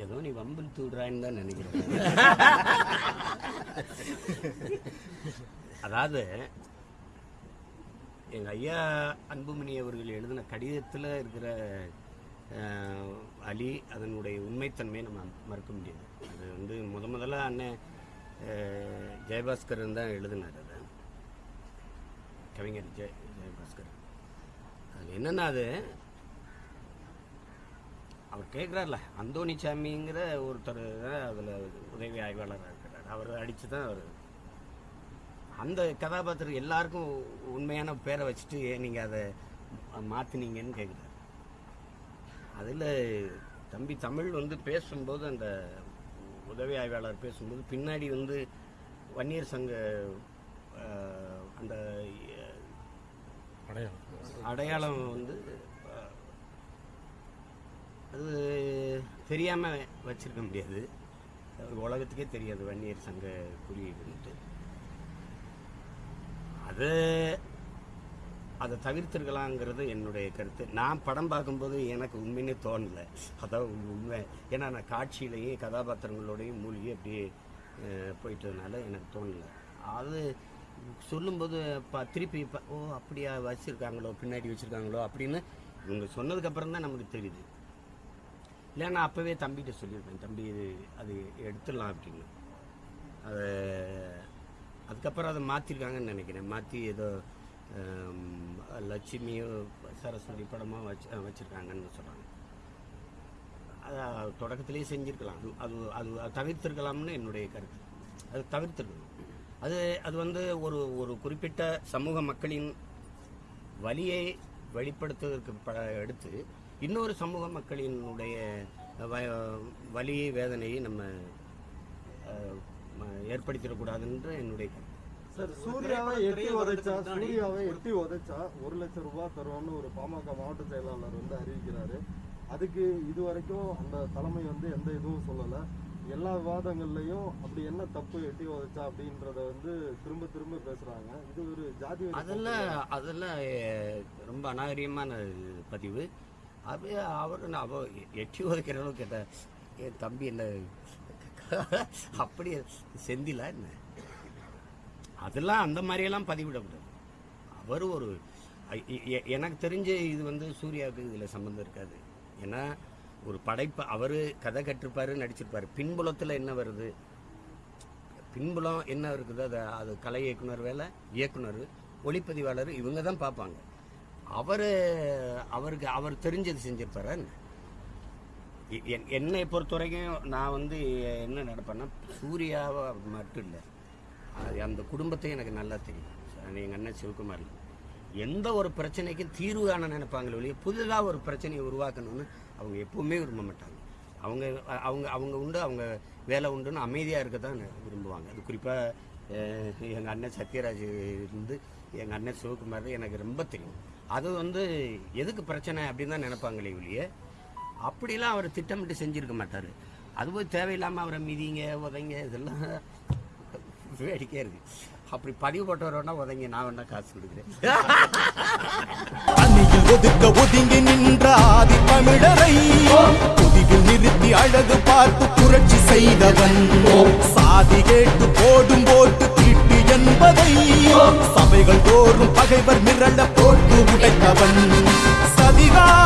ஏதோ நீ வம்பில் தூடுறான்னு தான் நினைக்கிறேன். அதாவது எங்கள் ஐயா அன்புமணி அவர்கள் எழுதின கடிதத்தில் இருக்கிற அலி அதனுடைய உண்மைத்தன்மையை நம்ம மறுக்க முடியாது. அது வந்து முத முதல்ல அண்ணன் அஹ், ஜெயபாஸ்கரன் தான் எழுதினார் அதை. கவிஞர் ஜெய ஜெயபாஸ்கர் அது என்னென்னா அது அவர் கேட்குறாருல அந்தோணிசாமிங்கிற ஒருத்தர் அதில் உதவி ஆய்வாளராக இருக்கிறார் அவர் அடித்து தான் அவர். அந்த கதாபாத்திரம் எல்லாருக்கும் உண்மையான பேரை வச்சுட்டு ஏன் நீங்கள் அதை மாற்றினீங்கன்னு கேட்குறாரு அதில் தம்பி தமிழ் வந்து பேசும்போது அந்த உதவி ஆய்வாளர் பேசும்போது பின்னாடி வந்து வன்னியர் சங்க அந்த அடையாளம். அடையாளம் வந்து அது தெரியாமல் வச்சுருக்க முடியாது. உலகத்துக்கே தெரியாது வன்னியர் சங்க குறியீடுன்ட்டு. அது அதை தவிர்த்திருக்கலாங்கிறது என்னுடைய கருத்து. நான் படம் பார்க்கும்போது எனக்கு உண்மைன்னு தோணல. அதான் உண்மை. ஏன்னா நான் காட்சியிலையும் கதாபாத்திரங்களோடையும் மூழ்கி அப்படியே போயிட்டதுனால எனக்கு தோணல. அது சொல்லும்போது இப்போ திருப்பி இப்போ ஓ அப்படியா வச்சுருக்காங்களோ பின்னாடி வச்சுருக்காங்களோ அப்படின்னு இவங்க சொன்னதுக்கப்புறம் தான் நமக்கு தெரியுது. இல்லைன்னா அப்போவே தம்பிகிட்ட சொல்லியிருப்பேன் தம்பி இது அது எடுத்துடலாம் அப்படின்னு. அதை அதுக்கப்புறம் அதை மாற்றிருக்காங்கன்னு நினைக்கிறேன். மாற்றி ஏதோ லட்சுமியோ சரஸ்வதி படமோ வச்சு வச்சுருக்காங்கன்னு சொல்கிறாங்க அது தொடக்கத்திலேயே செஞ்சுருக்கலாம். அது அது அது தவிர்த்திருக்கலாம்னு என்னுடைய கருத்து. அது தவிர்த்திருக்கணும். அது அது வந்து ஒரு ஒரு குறிப்பிட்ட சமூக மக்களின் வழியை வெளிப்படுத்துவதற்கு ப எடுத்து இன்னொரு சமூக மக்களினுடைய வ- வலியை வேதனையை நம்ம ம- ஏற்படுத்திடக்கூடாதுன்ற என்னுடைய சார் சூர்யாவை எட்டி உதைச்சா சூர்யாவை எட்டி உதைச்சா ஒரு லட்சம் ரூபாய் தருவோம்னு ஒரு பாமக மாவட்ட செயலாளர் வந்து அறிவிக்கிறாரு. அதுக்கு இது வரைக்கும் அந்த தலைமை வந்து எந்த இதுவும் சொல்லல. எல்லா விவாதங்கள்லயும் அப்படி என்ன தப்பு எட்டி உதைச்சா அப்படின்றத வந்து திரும்ப திரும்ப பேசுறாங்க. இது ஒரு ஜாதி அதெல்லாம் அதெல்லாம் ரொம்ப அநாகரிகமான பதிவு. அப்படியே அவர் நான் அவ எட்டி உதைக்கிற அளவுக்கு என் தம்பி என்ன அப்படி செந்திலா என்ன? அதெல்லாம் அந்த மாதிரியெல்லாம் பதிவிடக்கூடாது. அவர் ஒரு எனக்கு தெரிஞ்ச இது வந்து சூர்யாவுக்கு இதில் சம்மந்தம் இருக்காது. ஏன்னா ஒரு படைப்பு அவர் கதை கட்டிருப்பார் நடிச்சிருப்பாரு. பின்புலத்தில் என்ன வருது? பின்புலம் என்ன இருக்குது அது அது கலை இயக்குனர் வேலை இயக்குனர் ஒளிப்பதிவாளர் இவங்க தான் பார்ப்பாங்க. அவர் அவருக்கு அவர் தெரிஞ்சது செஞ்சிருப்பார் எ- என்- என்னை பொறுத்த வரைக்கும் நான் வந்து என்ன நடப்பேன்னா சூர்யாவை மட்டும் இல்லை. அது அந்த குடும்பத்தையும் எனக்கு நல்லா தெரியும். அது எங்கள் அண்ணன் சிவகுமார். எந்த ஒரு பிரச்சனைக்கும் தீர்வு காண நினைப்பாங்களே ஒழிய புதிதாக ஒரு பிரச்சனையை உருவாக்கணும்னு அவங்க எப்பவுமே விரும்ப மாட்டாங்க. அவங்க அவங்க அவங்க உண்டு அவங்க வேலை உண்டுன்னு அமைதியாக இருக்க தான் விரும்புவாங்க. அது குறிப்பாக எங்கள் அண்ணன் சத்யராஜ் இருந்து எங்கள் அண்ணன் சிவகுமார் எனக்கு ரொம்ப தெரியும். அது வந்து எதுக்கு பிரச்சனை அப்படின்னு தான் நினைப்பாங்களே ஒழிய அப்படிலாம் அவர் திட்டமிட்டு செஞ்சுருக்க மாட்டார். அது போய் தேவையில்லாமல் அவரை மிதிங்க உதைங்க இதெல்லாம் வேடிக்கையாக இருக்குது அப்படி பதிவு போட்டவரோன்னா உதைங்க நான் வேணா காசு கொடுக்குறேன். ஒதுக்க ஒதுங்கி நின்ற ஆதி தமிழரை நிறுத்தி அழகு பார்த்து புரட்சி செய்தவன். சாதி கேட்டு போடும் போட்டு தீட்டு என்பதை சபைகள் தோறும் பகைவர் மிரள போட்டு உடைத்தவன். சதிகாரர்